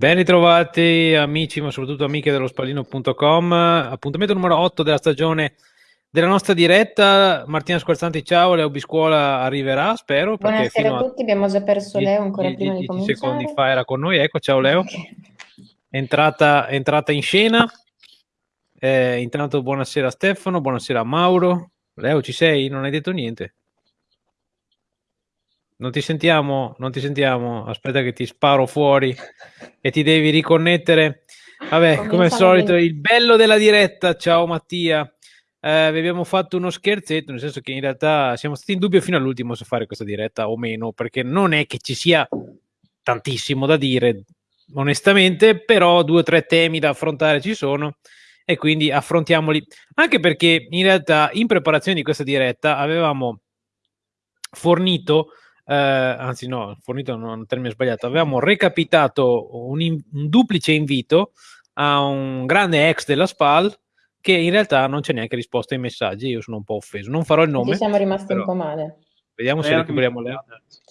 Ben ritrovati amici, ma soprattutto amiche dello spallino.com. Appuntamento numero 8 della stagione della nostra diretta. Martina Squarzanti, ciao. Leo Biscuola arriverà, spero. Buonasera a tutti, abbiamo già perso Leo ancora 10, prima 10 di cominciare. secondi fa era con noi. Ecco, ciao Leo. È entrata, è entrata in scena. Eh, intanto buonasera Stefano, buonasera Mauro. Leo, ci sei? Non hai detto niente. Non ti sentiamo, non ti sentiamo. Aspetta che ti sparo fuori e ti devi riconnettere. Vabbè, come al solito, il bello della diretta. Ciao Mattia. Eh, vi abbiamo fatto uno scherzetto, nel senso che in realtà siamo stati in dubbio fino all'ultimo se fare questa diretta o meno, perché non è che ci sia tantissimo da dire, onestamente, però due o tre temi da affrontare ci sono e quindi affrontiamoli. Anche perché in realtà in preparazione di questa diretta avevamo fornito eh, anzi no, fornito non un termine sbagliato, avevamo recapitato un, in, un, duplice invito a un grande ex della SPAL che in realtà non c'è neanche risposta ai messaggi, io sono un po' offeso, non farò il nome. Ci siamo rimasti però... un po' male. Vediamo se recuperiamo Leo.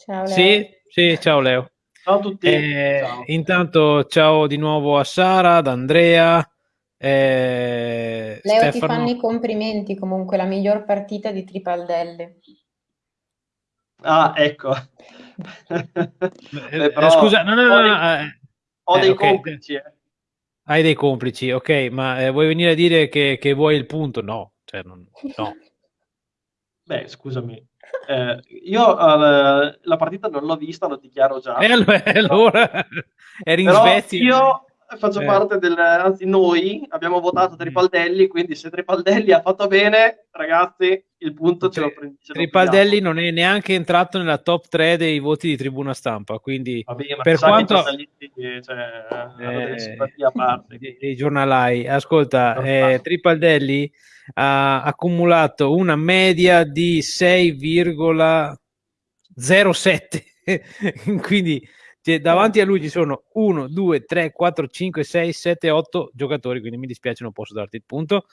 Ciao Leo. Sì, sì, ciao Leo. Ciao a tutti. Eh, ciao. Intanto ciao di nuovo a Sara, ad Andrea. Eh, Leo Stefano. ti fanno i complimenti comunque, la miglior partita di Tripaldelli. Ah, ecco. Beh, però, Scusa, no, no, no, no eh, ho dei okay. complici. Eh. Hai dei complici, ok, ma eh, vuoi venire a dire che, che, vuoi il punto? No, cioè, non, no. Beh, scusami, eh, io uh, la partita non l'ho vista, lo dichiaro già. E allora, allora eri in Svezia. Io faccio eh. parte del, anzi noi abbiamo votato Tripaldelli, quindi se Tripaldelli ha fatto bene, ragazzi, il punto ce lo prendiamo. Tripaldelli non è neanche entrato nella top 3 dei voti di tribuna stampa, quindi Vabbè, per quanto... Cioè, eh, a parte. Dei giornalai, ascolta, eh, Tripaldelli ha accumulato una media di 6,07, quindi cioè, davanti a lui ci sono 1, 2, 3, 4, 5, 6, 7, 8 giocatori, quindi mi dispiace, non posso darti il punto.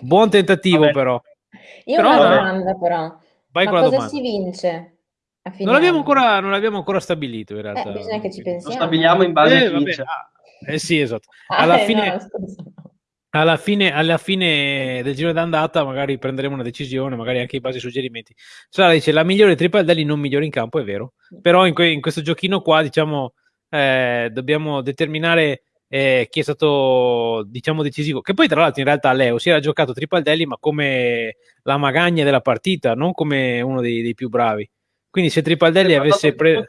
Buon tentativo, Vabbè. però. Io però, ho una domanda, però. Vai Ma con cosa domanda. si vince? Non l'abbiamo, ancora, non l'abbiamo ancora stabilito, in realtà. Eh, bisogna che ci pensiamo. Lo stabiliamo in base eh, a chi vince. Ah, eh sì, esatto. Alla ah, fine... No, alla fine, alla fine del giro d'andata magari prenderemo una decisione, magari anche in base ai suggerimenti. Sara dice la migliore Tripaldelli non migliore in campo, è vero, però in, que- in questo giochino qua diciamo eh, dobbiamo determinare eh, chi è stato diciamo decisivo, che poi tra l'altro in realtà Leo si era giocato Tripaldelli ma come la magagna della partita, non come uno dei, dei più bravi. Quindi se Tripaldelli avesse preso...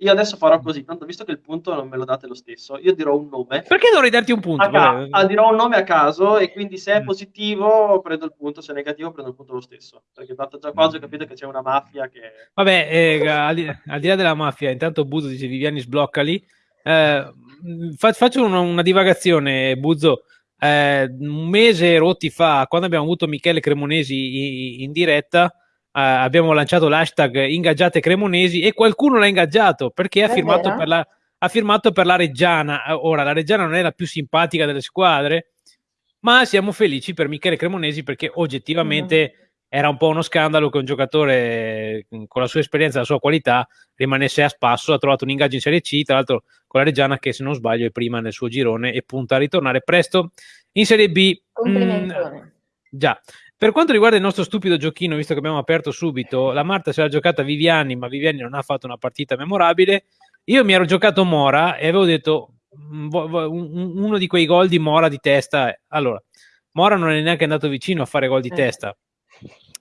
Io adesso farò così, tanto visto che il punto non me lo date lo stesso, io dirò un nome. Perché dovrei darti un punto? Ca- ah, dirò un nome a caso e quindi se è mm. positivo prendo il punto, se è negativo prendo il punto lo stesso. Perché tanto già quasi ho capito che c'è una mafia che... Vabbè, eh, al, di, al, di, là della mafia, intanto Buzzo dice Viviani sbloccali. Eh, fa, faccio una, una, divagazione, Buzzo. Eh, un mese rotti fa, quando abbiamo avuto Michele Cremonesi in, in diretta abbiamo lanciato l'hashtag ingaggiate cremonesi e qualcuno l'ha ingaggiato perché ha firmato, per la, ha firmato, per la, Reggiana. Ora, la Reggiana non è la più simpatica delle squadre, ma siamo felici per Michele Cremonesi perché oggettivamente mm. era un po' uno scandalo che un giocatore con la sua esperienza e la sua qualità rimanesse a spasso. Ha trovato un ingaggio in Serie C, tra l'altro con la Reggiana che se non sbaglio è prima nel suo girone e punta a ritornare presto in Serie B. Mm, già, per quanto riguarda il nostro stupido giochino, visto che abbiamo aperto subito, la Marta se l'ha giocata Viviani, ma Viviani non ha fatto una partita memorabile. Io mi ero giocato Mora e avevo detto mm, uno di quei gol di Mora di testa. Allora, Mora non è neanche andato vicino a fare gol di eh. testa,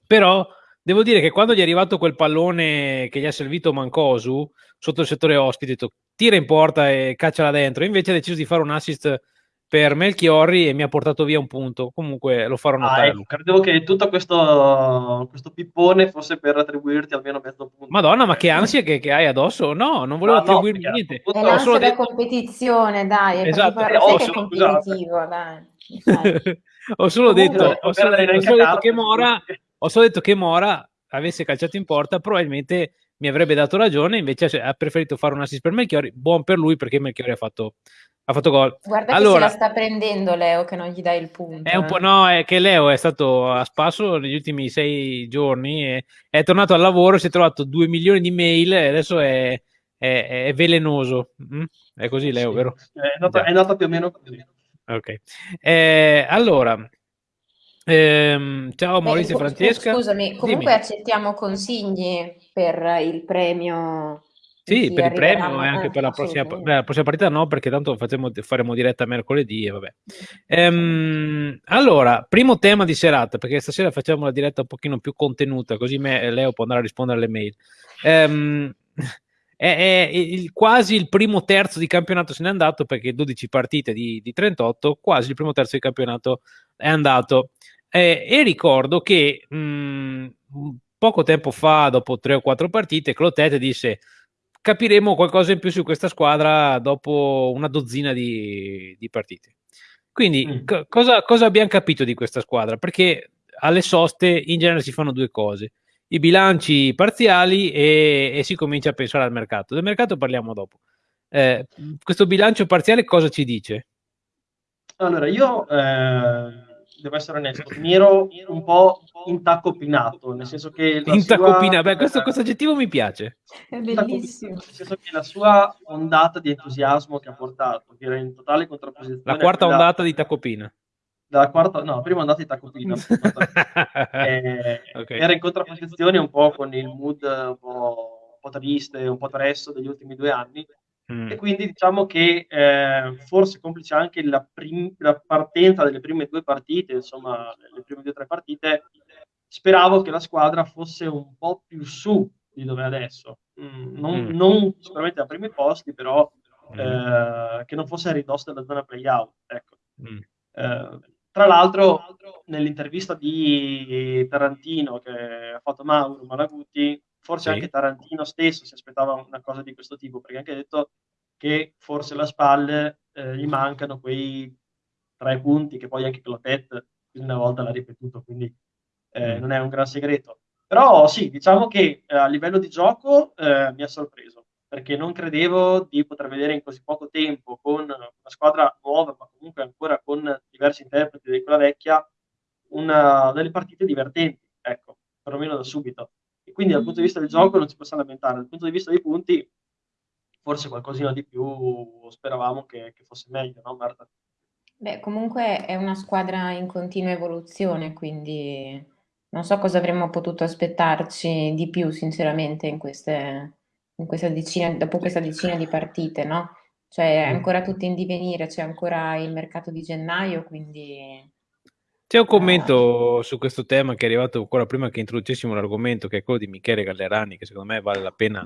però devo dire che quando gli è arrivato quel pallone che gli ha servito Mancosu sotto il settore ospite, detto tira in porta e cacciala dentro. Invece ha deciso di fare un assist per Melchiorri e mi ha portato via un punto. Comunque lo farò notare. Ah, ecco, credevo che tutto questo, questo, pippone fosse per attribuirti almeno mezzo punto. Madonna, ma che ansia che, che hai addosso? No, non volevo no, attribuirmi no, niente. È l'ansia solo della detto... competizione, dai. È esatto. Eh, oh, competitivo, dai. ho solo detto, ho solo, ho solo detto che Mora, ho solo detto che Mora avesse calciato in porta, probabilmente mi avrebbe dato ragione, invece ha preferito fare un assist per Melchiori, buon per lui perché Melchiori ha fatto, ha fatto gol. Guarda allora, che se la sta prendendo Leo che non gli dai il punto. È un po', eh. no, è che Leo è stato a spasso negli ultimi sei giorni, e è tornato al lavoro, si è trovato due milioni di mail e adesso è, è è, velenoso. Mm? È così, Leo, Sì, vero? è nata, è nata più o meno così. Ok. Eh, allora, ehm, ciao Maurizio e Francesca. scusami, comunque Dimmi. accettiamo consigli per il premio Sì, chi per il premio e anche Eh, per la prossima, beh, la prossima partita no, perché tanto facciamo, faremo diretta mercoledì e vabbè. Ehm, allora, primo tema di serata, perché stasera facciamo la diretta un pochino più contenuta, così me Leo può andare a rispondere alle mail. Ehm, è, è il- quasi il primo terzo di campionato se n'è andato, perché 12 partite di, di 38, quasi il primo terzo di campionato è andato. Eh, e ricordo che mh, poco tempo fa, dopo tre o quattro partite, Clotet disse capiremo qualcosa in più su questa squadra dopo una dozzina di, di partite. Quindi, Mm. co- cosa, cosa abbiamo capito di questa squadra? Perché alle soste in genere si fanno due cose: i bilanci parziali e, e si comincia a pensare al mercato. Del mercato parliamo dopo. Eh, questo bilancio parziale cosa ci dice? Allora, io eh, devo essere onesto, mi ero un po' intaccopinato, nel senso che la Intacopina, sua, beh, questo, eh, questo aggettivo mi piace. È intaccopinato, bellissimo. nel senso che la sua ondata di entusiasmo che ha portato, che era in totale contrapposizione La quarta quella ondata di Tacopina. della quarta, no, prima ondata di Tacopina, eh, Ok. era in contrapposizione un po' con il mood un po', un po' triste, un po' tresso degli ultimi due anni, Mm. e quindi diciamo che eh, forse complice anche la, prim- la partenza delle prime due partite, insomma, le prime due o tre partite, speravo che la squadra fosse un po' più su di dove è adesso. Mm, non, Mm. non sicuramente ai primi posti, però Mm. eh, che non fosse a ridosso della zona playout. Ecco. Mm. Eh, tra l'altro, nell'intervista di Tarantino che ha fatto Mauro Malaguti, forse Sì. anche Tarantino stesso si aspettava una cosa di questo tipo, perché ha anche detto che forse alla spalle eh, gli mancano quei tre punti che poi anche Clotet una volta l'ha ripetuto, quindi eh, Mm. non è un gran segreto. Però sì, diciamo che eh, a livello di gioco eh, mi ha sorpreso, perché non credevo di poter vedere in così poco tempo con una squadra nuova, ma comunque ancora con diversi interpreti di quella vecchia, una, delle partite divertenti, ecco, perlomeno da subito. E quindi dal punto di vista del gioco non ci possiamo lamentare, dal punto di vista dei punti forse qualcosina di più speravamo che, che fosse meglio, no Marta? Beh, comunque è una squadra in continua evoluzione, quindi non so cosa avremmo potuto aspettarci di più, sinceramente, in queste, in questa decina, dopo questa decina di partite, no? Cioè, è Mm. ancora tutto in divenire, c'è ancora il mercato di gennaio, quindi C'è un commento su questo tema che è arrivato ancora prima che introducessimo l'argomento, che è quello di Michele Gallerani, che secondo me vale la pena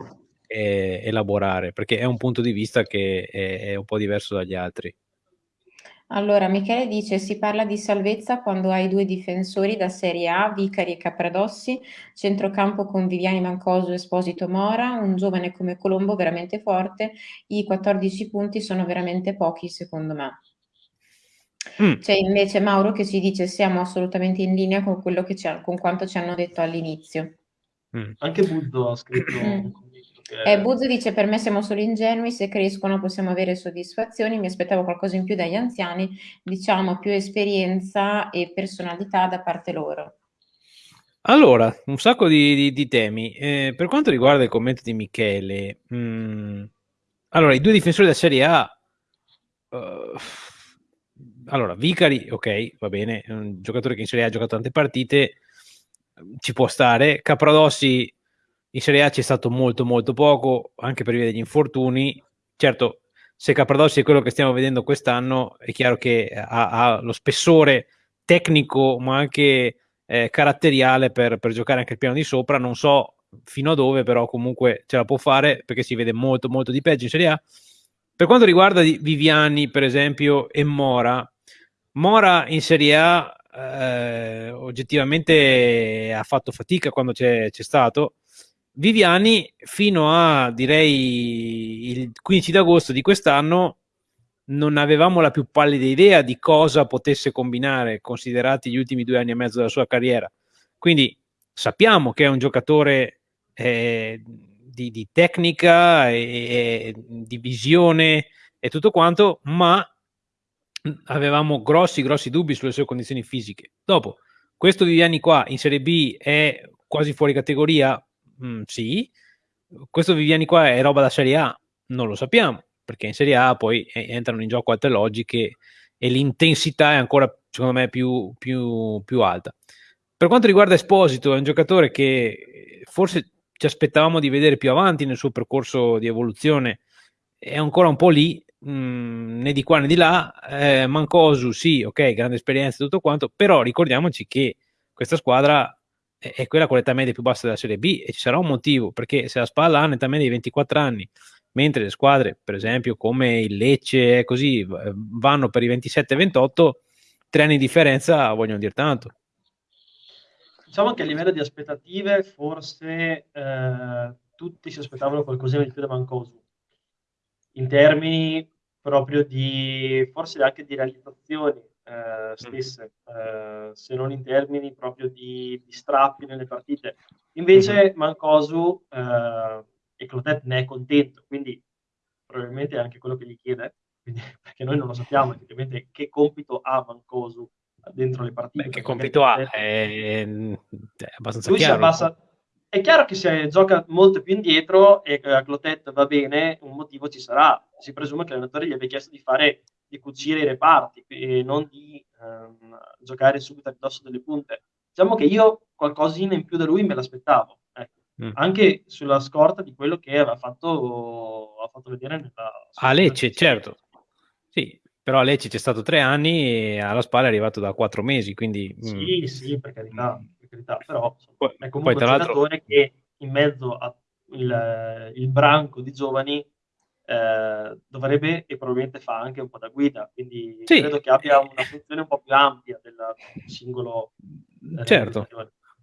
eh, elaborare, perché è un punto di vista che è, è un po' diverso dagli altri. Allora, Michele dice: Si parla di salvezza quando hai due difensori da Serie A, Vicari e Capradossi, centrocampo con Viviani Mancoso e Esposito Mora, un giovane come Colombo veramente forte. I 14 punti sono veramente pochi, secondo me. Mm. C'è invece Mauro che ci dice: Siamo assolutamente in linea con quello che ci ha- con quanto ci hanno detto all'inizio. Mm. Anche Buzzo ha scritto Mm. un commento che Eh, Buzzo dice: Per me siamo solo ingenui, se crescono possiamo avere soddisfazioni. Mi aspettavo qualcosa in più dagli anziani, diciamo più esperienza e personalità da parte loro. Allora, un sacco di, di- di temi. Eh, per quanto riguarda il commento di Michele, mm, allora, i due difensori della Serie A, eh, allora, Vicari, ok, va bene, è un giocatore che in Serie A ha giocato tante partite, ci può stare. Capradossi in Serie A c'è stato molto molto poco, anche per via degli infortuni. Certo, se Capradossi è quello che stiamo vedendo quest'anno, è chiaro che ha, ha lo spessore tecnico, ma anche eh, caratteriale per, per giocare anche il piano di sopra. Non so fino a dove, però comunque ce la può fare perché si vede molto molto di peggio in Serie A. Per quanto riguarda Viviani, per esempio, e Mora, Mora in Serie A eh, oggettivamente ha fatto fatica quando c'è, stato. Viviani fino a direi il 15 d'agosto di quest'anno non avevamo la più pallida idea di cosa potesse combinare, considerati gli ultimi due anni e mezzo della sua carriera. Quindi sappiamo che è un giocatore eh, di, di tecnica e, e di visione e tutto quanto, ma avevamo grossi, grossi dubbi sulle sue condizioni fisiche. Dopo, questo Viviani qua in Serie B è quasi fuori categoria? Mm, sì. questo Viviani qua è roba da Serie A? Non lo sappiamo, perché in Serie A poi entrano in gioco altre logiche e l'intensità è ancora, secondo me, più, più, più alta. Per quanto riguarda Esposito, è un giocatore che forse ci aspettavamo di vedere più avanti nel suo percorso di evoluzione, è ancora un po' lì, mh, mm, né di qua né di là. Eh, Mancosu, sì, ok, grande esperienza e tutto quanto, però ricordiamoci che questa squadra è, è quella con l'età media più bassa della Serie B e ci sarà un motivo, perché se la spalla ha un'età media di 24 anni, mentre le squadre, per esempio, come il Lecce, così, vanno per i 27-28, tre anni di differenza vogliono dire tanto. Diciamo che a livello di aspettative, forse eh, tutti si aspettavano qualcosina di più da Mancosu, in termini proprio di, forse anche di realizzazioni eh, stesse, eh, se non in termini proprio di, di strappi nelle partite. Invece Mancosu eh, e Clotet ne è contento, quindi probabilmente è anche quello che gli chiede, quindi, perché noi non lo sappiamo effettivamente che compito ha Mancosu dentro le partite. Beh, che compito ha? È, è abbastanza lui chiaro. Abbassa... È chiaro che se gioca molto più indietro e a Clotet va bene, un motivo ci sarà. Si presume che l'allenatore gli abbia chiesto di fare di cucire i reparti e non di ehm, giocare subito a ridosso delle punte. Diciamo che io qualcosina in più da lui me l'aspettavo, ecco. mm. anche sulla scorta di quello che aveva fatto, ha fatto vedere nella... A Lecce, certo. Sì, però a Lecce c'è stato tre anni e alla spalla è arrivato da quattro mesi, quindi... Mm. Sì, mm. sì, per carità, per carità però poi, è comunque poi, un giocatore che in mezzo al il branco di giovani eh, dovrebbe e probabilmente fa anche un po' da guida, quindi sì. credo che abbia una funzione un po' più ampia del singolo. Eh, certo.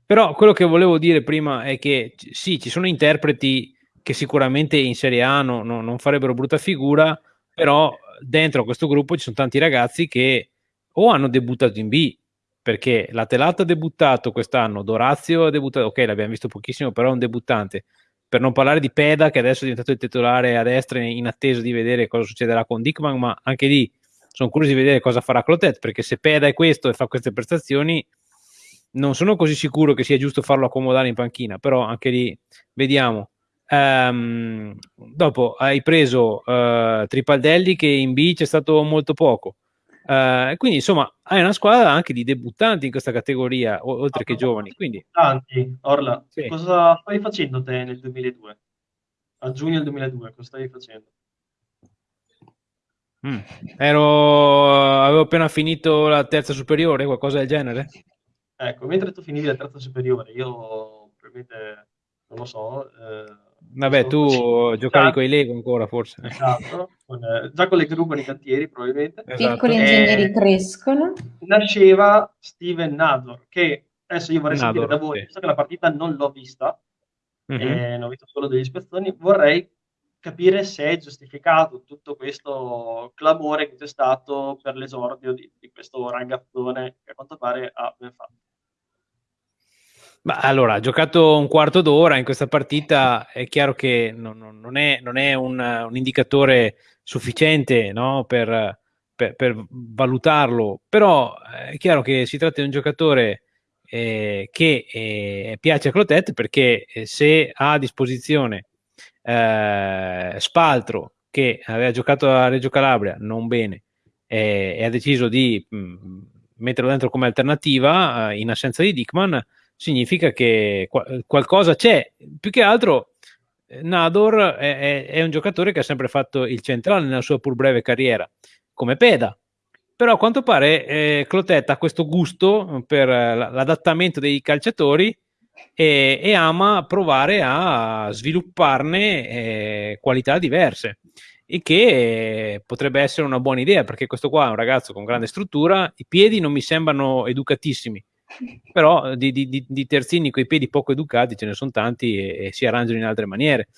Però quello che volevo dire prima è che sì, ci sono interpreti che sicuramente in Serie A no, no, non farebbero brutta figura, però dentro questo gruppo ci sono tanti ragazzi che o hanno debuttato in B, perché la Telata ha debuttato quest'anno, Dorazio ha debuttato, ok l'abbiamo visto pochissimo, però è un debuttante, per non parlare di Peda che adesso è diventato il titolare a destra in attesa di vedere cosa succederà con Dickman, ma anche lì sono curioso di vedere cosa farà Clotet, perché se Peda è questo e fa queste prestazioni, non sono così sicuro che sia giusto farlo accomodare in panchina, però anche lì vediamo. Um, dopo hai preso uh, Tripaldelli che in B c'è stato molto poco. Uh, quindi insomma hai una squadra anche di debuttanti in questa categoria, oltre ah, che giovani. Quindi... Debuttanti, Orla, sì. cosa stavi facendo te nel 2002? A giugno del 2002, cosa stavi facendo? Mm. Ero... Avevo appena finito la terza superiore, qualcosa del genere? Ecco, mentre tu finivi la terza superiore, io probabilmente, non lo so, eh, Vabbè, tu giocavi con i Lego ancora, forse. Esatto, con, eh, già con le gru i cantieri, probabilmente. Esatto. Piccoli ingegneri eh, crescono. Nasceva Steven Nador, che adesso io vorrei Nador, sentire da voi, sì. visto che la partita non l'ho vista, mm-hmm. eh, ho visto solo degli spezzoni, vorrei capire se è giustificato tutto questo clamore che c'è stato per l'esordio di, di questo ragazzone che a quanto pare ha ben fatto. Ma allora, ha giocato un quarto d'ora in questa partita, è chiaro che non, non è, non è un, un, indicatore sufficiente no, per, per, per, valutarlo, però è chiaro che si tratta di un giocatore eh, che eh, piace a Clotet perché eh, se ha a disposizione eh, Spaltro, che aveva giocato a Reggio Calabria, non bene, eh, e ha deciso di mh, mm, metterlo dentro come alternativa eh, in assenza di Dickman, significa che qualcosa c'è. Più che altro, eh, Nador è, è, è, un giocatore che ha sempre fatto il centrale nella sua pur breve carriera, come Peda. Però a quanto pare eh, Clotet ha questo gusto per l'adattamento dei calciatori e, e ama provare a svilupparne eh, qualità diverse e che potrebbe essere una buona idea perché questo qua è un ragazzo con grande struttura, i piedi non mi sembrano educatissimi, però di, di, di terzini con i piedi poco educati ce ne sono tanti e, e si arrangiano in altre maniere.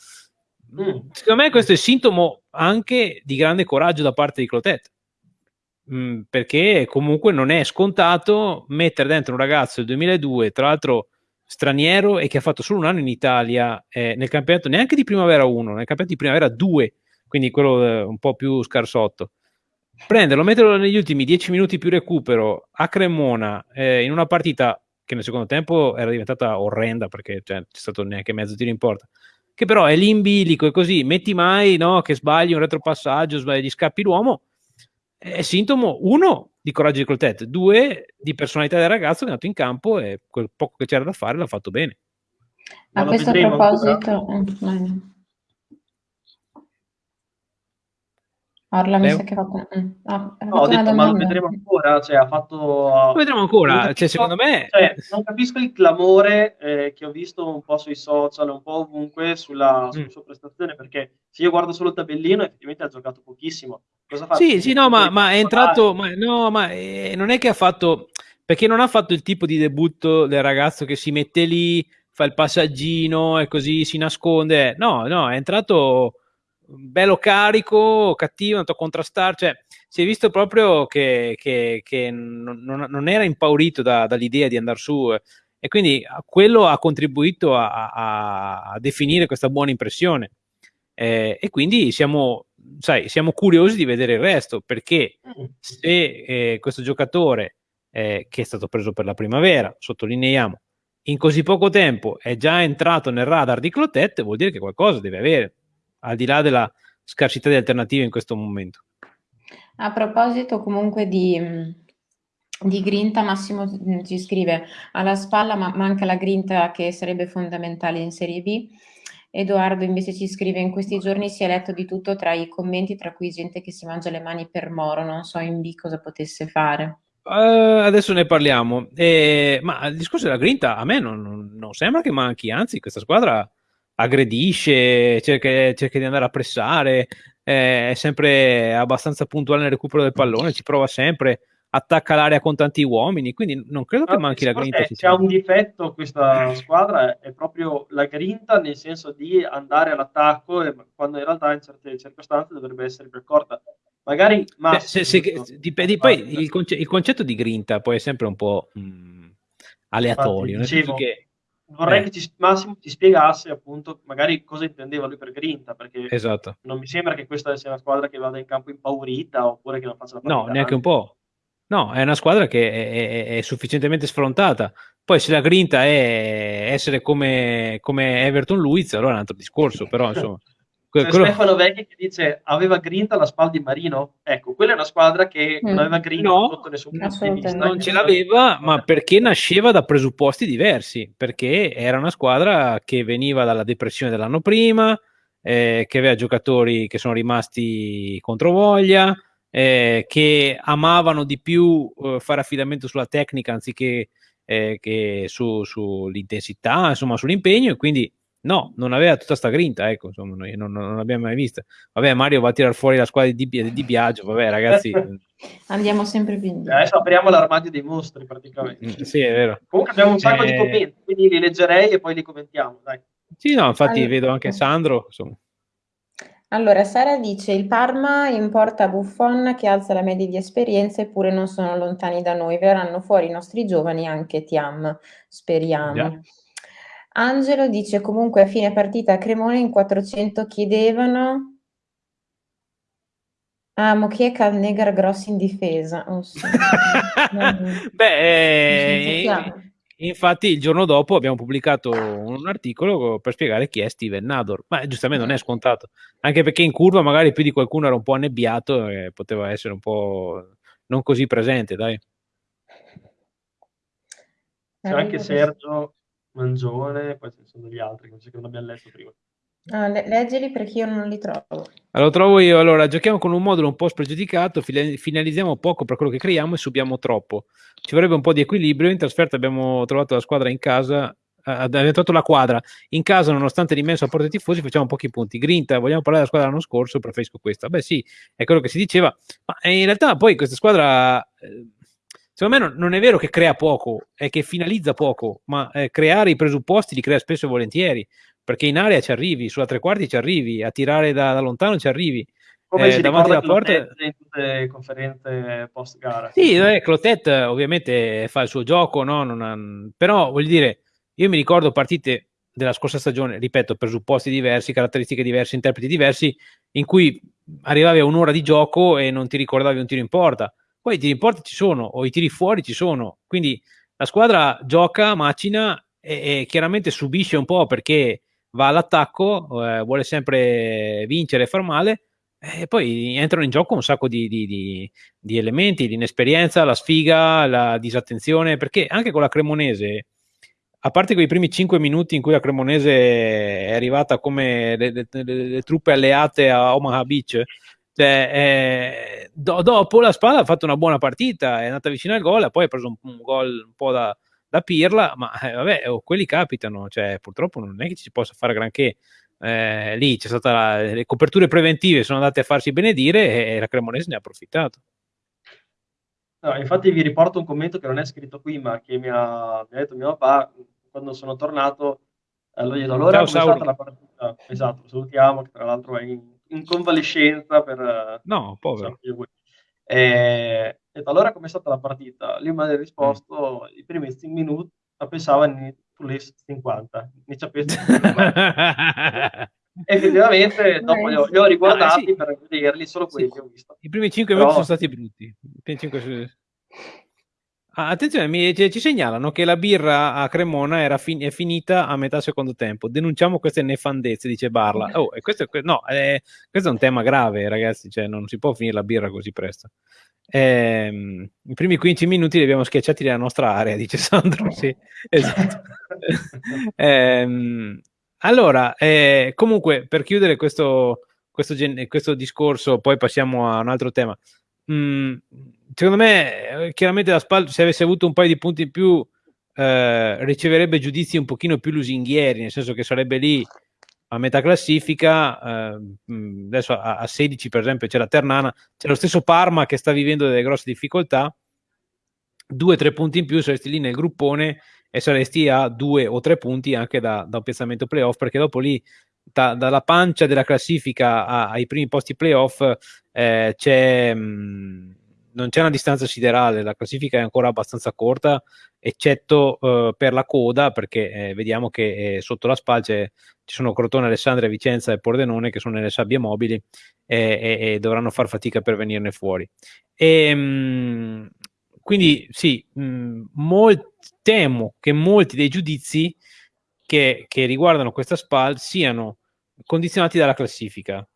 Mm. Secondo me questo è sintomo anche di grande coraggio da parte di Clotet, mm, perché comunque non è scontato mettere dentro un ragazzo del 2002, tra l'altro straniero e che ha fatto solo un anno in Italia eh, nel campionato neanche di primavera 1, nel campionato di primavera 2, quindi quello eh, un po' più scarsotto prenderlo, metterlo negli ultimi 10 minuti più recupero a Cremona eh, in una partita che nel secondo tempo era diventata orrenda perché cioè, c'è stato neanche mezzo tiro in porta. Che però è lì in bilico e così, metti mai no, che sbagli un retropassaggio, sbagli, gli scappi l'uomo, è sintomo, uno, di coraggio di Clotet, due, di personalità del ragazzo che è andato in campo e quel poco che c'era da fare l'ha fatto bene. A questo proposito... Eh, Orla mi sa che ha fatto, mm. ah, no, ho detto, ma lo vedremo ancora, cioè ha fatto... Lo vedremo ancora, capisco, cioè, secondo me... Cioè, non capisco il clamore eh, che ho visto un po' sui social, un po' ovunque sulla, mm. sulla sua prestazione, perché se io guardo solo il tabellino effettivamente ha giocato pochissimo. Cosa fa? Sì, sì, no, ma, ma è entrato... Ma, no, ma eh, non è che ha fatto... Perché non ha fatto il tipo di debutto del ragazzo che si mette lì, fa il passaggino e così si nasconde. No, no, è entrato bello carico, cattivo, andato a contrastare, cioè si è visto proprio che, che, che non, non, era impaurito da, dall'idea di andare su eh, e quindi quello ha contribuito a, a, a definire questa buona impressione. Eh, e quindi siamo, sai, siamo curiosi di vedere il resto perché se eh, questo giocatore eh, che è stato preso per la primavera, sottolineiamo, in così poco tempo è già entrato nel radar di Clotet, vuol dire che qualcosa deve avere al di là della scarsità di alternative in questo momento. A proposito comunque di, di grinta, Massimo ci scrive alla spalla ma manca la grinta che sarebbe fondamentale in Serie B. Edoardo invece ci scrive in questi giorni si è letto di tutto tra i commenti, tra cui gente che si mangia le mani per Moro, non so in B cosa potesse fare. Uh, adesso ne parliamo, eh, ma il discorso della grinta a me non, non, non sembra che manchi, anzi questa squadra aggredisce, cerca, cerca di andare a pressare, eh, è sempre abbastanza puntuale nel recupero del pallone, ci prova sempre, attacca l'area con tanti uomini, quindi non credo che manchi la grinta. Se ha un difetto questa squadra è proprio la grinta, nel senso di andare all'attacco, quando in realtà in certe circostanze dovrebbe essere più corta. Magari Beh, se, se, dipende, poi il, conce- il, concetto di grinta poi è sempre un po' mh, mm, aleatorio, Infatti, nel senso che vorrei eh. che ci, Massimo ti spiegasse appunto magari cosa intendeva lui per grinta, perché esatto. non mi sembra che questa sia una squadra che vada in campo impaurita oppure che non faccia la partita. No, neanche un po'. No, è una squadra che è, è, è, sufficientemente sfrontata. Poi se la grinta è essere come, come Everton Luiz, allora è un altro discorso, però insomma... Que- quello... Stefano Vecchi che dice aveva grinta la spalla di Marino. Ecco quella è una squadra che mm. non aveva grinta no, sotto nessun punto di vista. Non ce l'aveva ma perché nasceva da presupposti diversi. Perché era una squadra che veniva dalla depressione dell'anno prima eh, che aveva giocatori che sono rimasti contro voglia eh, che amavano di più eh, fare affidamento sulla tecnica anziché eh, che su, sull'intensità insomma sull'impegno e quindi No, non aveva tutta sta grinta, ecco, insomma, noi non, non l'abbiamo mai vista. Vabbè, Mario va a tirare fuori la squadra di, di, di Biagio, vabbè ragazzi. Andiamo sempre più indietro. Adesso apriamo l'armadio dei mostri praticamente. Mm, sì, è vero. Comunque abbiamo un sacco eh... di commenti, quindi li leggerei e poi li commentiamo, dai. Sì, no, infatti allora... vedo anche Sandro, insomma. Allora, Sara dice il Parma importa Buffon che alza la media di esperienza eppure non sono lontani da noi, verranno fuori i nostri giovani anche Tiam, speriamo. Yeah. Angelo dice comunque a fine partita a Cremone in 400 chiedevano Ah, Mochieka Negar grossi in difesa. Oh, sì. Beh, eh, infatti il giorno dopo abbiamo pubblicato un articolo per spiegare chi è Steven Nador, ma giustamente non è scontato, anche perché in curva magari più di qualcuno era un po' annebbiato e poteva essere un po' non così presente, dai. C'è anche Sergio Mangione, poi ci sono degli altri che non abbiamo letto prima. Ah, le- leggili perché io non li trovo. Allora, trovo io. Allora, giochiamo con un modulo un po' spregiudicato, finalizziamo poco per quello che creiamo e subiamo troppo. Ci vorrebbe un po' di equilibrio. In trasferta abbiamo trovato la squadra in casa, eh, abbiamo trovato la quadra. In casa, nonostante l'immenso apporto dei tifosi, facciamo pochi punti. Grinta, vogliamo parlare della squadra l'anno scorso? Preferisco questa. Beh, sì, è quello che si diceva. Ma in realtà poi questa squadra... Eh, secondo me non, non, è vero che crea poco, è che finalizza poco, ma eh, creare i presupposti li crea spesso e volentieri, perché in area ci arrivi, sulla tre quarti ci arrivi, a tirare da, da lontano ci arrivi. Come eh, si davanti alla porta in tutte le conferenze post gara. Sì, eh, Clotet ovviamente fa il suo gioco, no? ha... però voglio dire, io mi ricordo partite della scorsa stagione, ripeto, presupposti diversi, caratteristiche diverse, interpreti diversi, in cui arrivavi a un'ora di gioco e non ti ricordavi un tiro in porta poi i tiri in porta ci sono, o i tiri fuori ci sono. Quindi la squadra gioca, macina e, e chiaramente subisce un po' perché va all'attacco, eh, vuole sempre vincere e far male, e poi entrano in gioco un sacco di, di, di, di elementi, l'inesperienza, la sfiga, la disattenzione, perché anche con la Cremonese, a parte quei primi 5 minuti in cui la Cremonese è arrivata come le, le, le, le truppe alleate a Omaha Beach, cioè, eh, do, dopo la Spalla ha fatto una buona partita, è andata vicino al gol, poi ha preso un, un gol un po' da, da pirla, ma eh, vabbè, oh, quelli capitano, cioè, purtroppo non è che ci si possa fare granché. Eh, lì c'è stata la, le coperture preventive sono andate a farsi benedire e, la Cremonese ne ha approfittato. No, infatti vi riporto un commento che non è scritto qui, ma che mi ha, mi ha detto mio papà quando sono tornato. Allora, allora Ciao, è stata la partita? Esatto, salutiamo, che tra l'altro è in in convalescenza per... No, povero. E, e allora com'è stata la partita? Lui mi ha risposto mm. i primi 5 minuti, pensava in sulle 50, ne ci effettivamente dopo li ho, li ho riguardati ah, sì. per vederli, solo quelli sì. che ho visto. I primi 5 Però... minuti sono stati brutti. I primi 5 Ah, attenzione, mi, ci segnalano che la birra a Cremona era fin- è finita a metà secondo tempo. Denunciamo queste nefandezze, dice Barla. Oh, questo, no, eh, questo è un tema grave, ragazzi. Cioè, non si può finire la birra così presto. Eh, I primi 15 minuti li abbiamo schiacciati nella nostra area, dice Sandro. Sì, esatto. eh, allora, comunque, per chiudere questo, questo, questo discorso, poi passiamo a un altro tema. Mm, secondo me, eh, chiaramente la SPAL, se avesse avuto un paio di punti in più, eh, riceverebbe giudizi un pochino più lusinghieri, nel senso che sarebbe lì a metà classifica, eh, mm, adesso a, a, 16 per esempio c'è la Ternana, c'è lo stesso Parma che sta vivendo delle grosse difficoltà, due o tre punti in più saresti lì nel gruppone e saresti a due o tre punti anche da, da un piazzamento playoff, perché dopo lì da, dalla pancia della classifica a, ai primi posti playoff eh, c'è... Mm, non c'è una distanza siderale, la classifica è ancora abbastanza corta, eccetto eh, per la coda, perché eh, vediamo che eh, sotto la spalce ci sono Crotone, Alessandria, Vicenza e Pordenone che sono nelle sabbie mobili e, e dovranno far fatica per venirne fuori. E, mh, mm, quindi sì, mh, mm, molt, temo che molti dei giudizi che, che riguardano questa SPAL siano condizionati dalla classifica.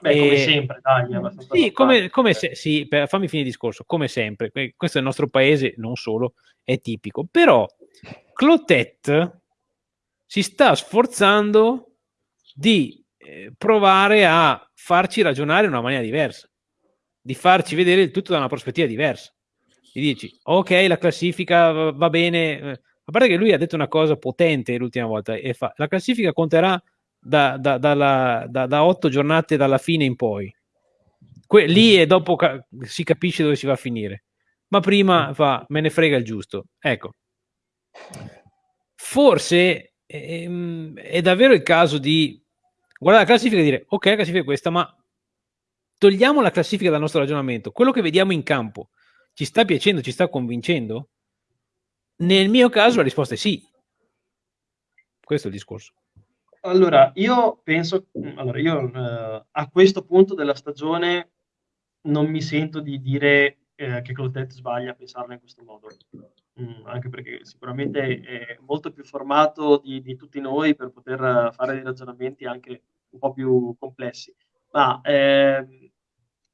Beh, come sempre, dai, sì, come, come se, sì, per, fammi finire il discorso, come sempre, questo è il nostro paese, non solo, è tipico, però Clotet si sta sforzando di eh, provare a farci ragionare in una maniera diversa, di farci vedere il tutto da una prospettiva diversa. Gli dici, ok, la classifica va, va bene, eh, a parte che lui ha detto una cosa potente l'ultima volta, e fa, la classifica conterà da, da, dalla, da, da otto giornate dalla fine in poi. Que- lì e dopo ca- si capisce dove si va a finire. Ma prima fa, me ne frega il giusto. Ecco. Forse ehm, è davvero il caso di guardare la classifica e dire, ok, la classifica è questa, ma togliamo la classifica dal nostro ragionamento. Quello che vediamo in campo ci sta piacendo, ci sta convincendo? Nel mio caso la risposta è sì. Questo è il discorso. Allora, io penso, allora io eh, a questo punto della stagione non mi sento di dire eh, che Clotet sbaglia a pensarla in questo modo, mm, anche perché sicuramente è molto più formato di, di, tutti noi per poter fare dei ragionamenti anche un po' più complessi. Ma eh,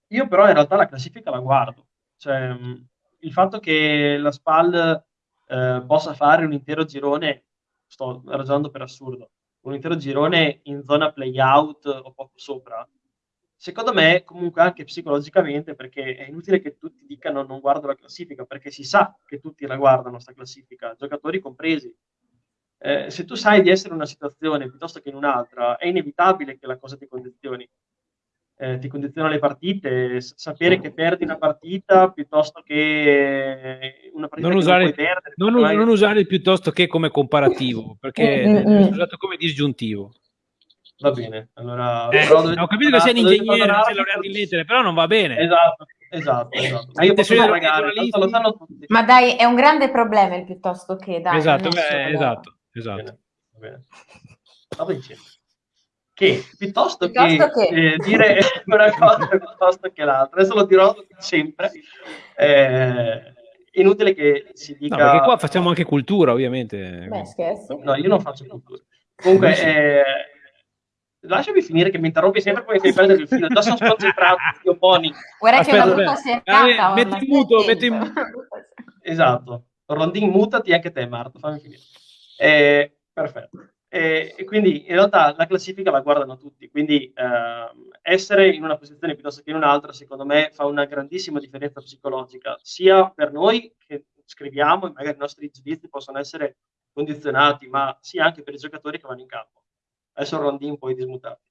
io però in realtà la classifica la guardo, cioè mm, il fatto che la SPAL eh, possa fare un intero girone, sto ragionando per assurdo, un intero girone in zona play-out o poco sopra, secondo me comunque anche psicologicamente, perché è inutile che tutti dicano non guardo la classifica, perché si sa che tutti la guardano questa classifica, giocatori compresi. Eh, se tu sai di essere in una situazione piuttosto che in un'altra, è inevitabile che la cosa ti condizioni eh, ti condiziona le partite, sapere che perdi una partita piuttosto che una partita non usare, non, perdere, non, mai... non usare piuttosto che come comparativo, perché è usato come disgiuntivo. Va bene, allora... Eh, ho capito che sei un ingegnere, non sei laureato in lettere, però non va bene. Esatto, esatto, esatto. Ma io posso pagare, lo sanno tutti. Ma dai, è un grande problema il piuttosto che... Dai, esatto, beh, esatto, esatto. Bene, bene. Stavo dicendo che piuttosto, piuttosto che, che... Eh, dire una cosa piuttosto che l'altra, adesso lo dirò sempre, eh, inutile che si dica... No, perché qua facciamo anche cultura, ovviamente. Beh, scherzi. No, io non faccio cultura. Comunque, eh, lasciami finire che mi interrompi sempre poi fai perdere il filo. Già sono sconcentrato, io poni. Guarda aspetta, che è una brutta sercata. Ah, metti in muto, metti in muto. Esatto. Rondin, mutati anche te, Marto, fammi finire. Eh, perfetto. E, e, quindi in realtà la classifica la guardano tutti, quindi eh, essere in una posizione piuttosto che in un'altra, secondo me, fa una grandissima differenza psicologica, sia per noi che scriviamo e magari i nostri giudizi possono essere condizionati, ma sia anche per i giocatori che vanno in campo. Adesso Rondin poi dismutati.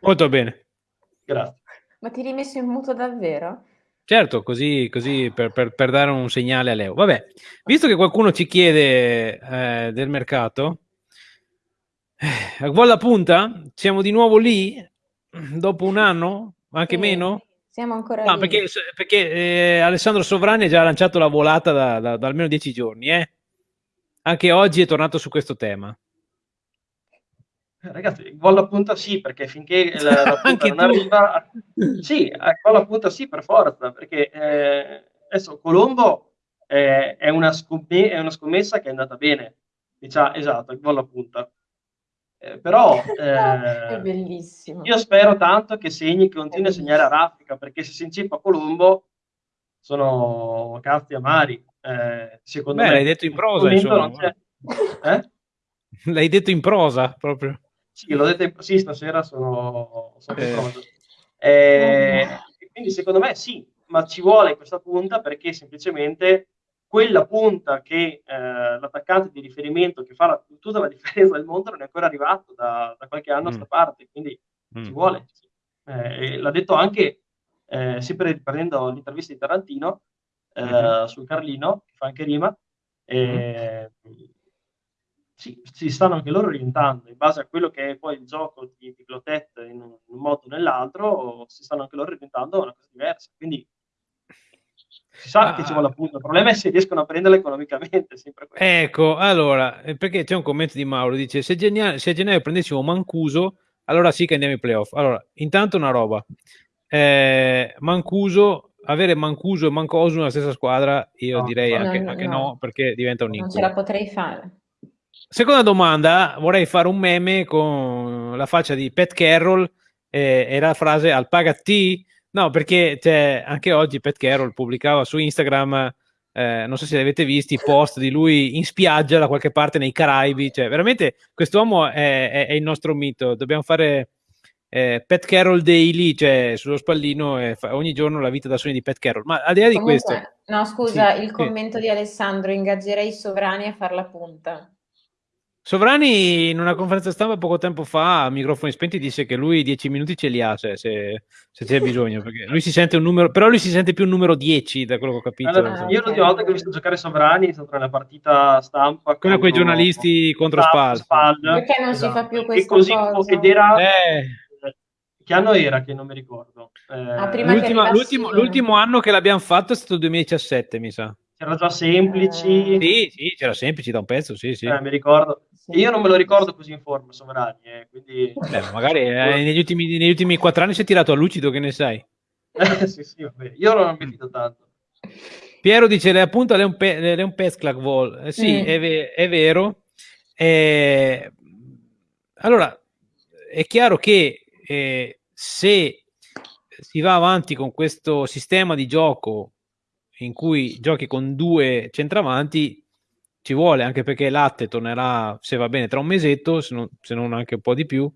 Molto bene. Grazie. Ma ti rimesso in muto davvero? Certo, così, così per, per, per, dare un segnale a Leo. Vabbè, visto che qualcuno ci chiede eh, del mercato, eh, a Volla Punta, siamo di nuovo lì, dopo un anno, anche sì, meno? Siamo ancora no, lì. Perché, perché eh, Alessandro Sovrani ha già lanciato la volata da, da, da almeno dieci giorni, eh? Anche oggi è tornato su questo tema. Eh, ragazzi, gol a punta sì, perché finché la, la punta non tu. arriva... Sì, gol a punta sì, per forza, perché eh, adesso Colombo eh, è, una scommessa, è, una scommessa che è andata bene, diciamo, esatto, gol a punta. Eh, però è bellissimo. io spero tanto che segni, che continui a segnare a raffica, perché se si incippa Colombo sono cazzi amari. Eh, secondo Beh, me, l'hai detto in prosa, insomma. Eh? L'hai detto in prosa proprio. Sì, l'ho detto in... sì, stasera sono, sono eh. pronto. Eh, quindi secondo me sì, ma ci vuole questa punta perché semplicemente quella punta che eh, l'attaccante di riferimento che fa la, tutta la differenza del mondo non è ancora arrivato da, da qualche anno mm. a sta parte, quindi mm. ci vuole. Sì. Eh, l'ha detto anche, eh, sempre riprendendo l'intervista di Tarantino, mm-hmm. sul Carlino, che fa anche rima, mm-hmm si, si, stanno anche loro orientando in base a quello che è poi il gioco di, di Clotet in un, in un modo o nell'altro, si stanno anche loro orientando a una cosa diversa. Quindi si sa ah, che ci vuole appunto. Il problema è se riescono a prenderla economicamente. Ecco, allora, eh, perché c'è un commento di Mauro, dice se, genia- se a gennaio prendessimo Mancuso, allora sì che andiamo ai playoff. Allora, intanto una roba, eh, Mancuso, avere Mancuso e Mancoso nella stessa squadra, io no, direi no, anche, no, anche no, perché diventa un incubo. Non ce la potrei fare. Seconda domanda, vorrei fare un meme con la faccia di Pat Carroll eh, e la frase al pagati. No, perché cioè, anche oggi Pat Carroll pubblicava su Instagram, eh, non so se li avete visti, post di lui in spiaggia da qualche parte nei Caraibi. Cioè, veramente quest'uomo è, è, è il nostro mito. Dobbiamo fare eh, Pat Carroll Daily, cioè sullo spallino, eh, ogni giorno la vita da sogno di Pat Carroll. Ma al di là di Comunque, questo... No, scusa, sì, il commento sì. di Alessandro, ingaggerei i sovrani a far la punta. Sovrani in una conferenza stampa poco tempo fa a microfoni spenti disse che lui 10 minuti ce li ha cioè, se, se c'è bisogno perché lui si sente un numero però lui si sente più un numero 10 da quello che ho capito allora, io l'ultima volta che ho visto giocare Sovrani è stata nella partita stampa con quei giornalisti contro Spal perché non esatto. si fa più questa così, cosa ed era eh. che anno era che non mi ricordo eh, ah, l'ultimo, l'ultimo, l'ultimo anno che l'abbiamo fatto è stato il 2017 mi sa c'era già semplici. Eh... Sì, sì, c'era semplici da un pezzo, sì, sì. Eh, mi ricordo. Sì. Io non me lo ricordo così in forma, Sovrani, eh, quindi... Beh, magari eh, negli, ultimi, negli ultimi quattro anni si è tirato a lucido, che ne sai? sì, sì, vabbè. Io non ho fido tanto. Piero dice, le appunta Leon, Pe- Leon Pesclac Vol. Eh, sì, mm. è, ve- è, vero. Eh, allora, è chiaro che eh, se si va avanti con questo sistema di gioco in cui giochi con due centravanti ci vuole anche perché Latte tornerà se va bene tra un mesetto se non, se non anche un po' di più.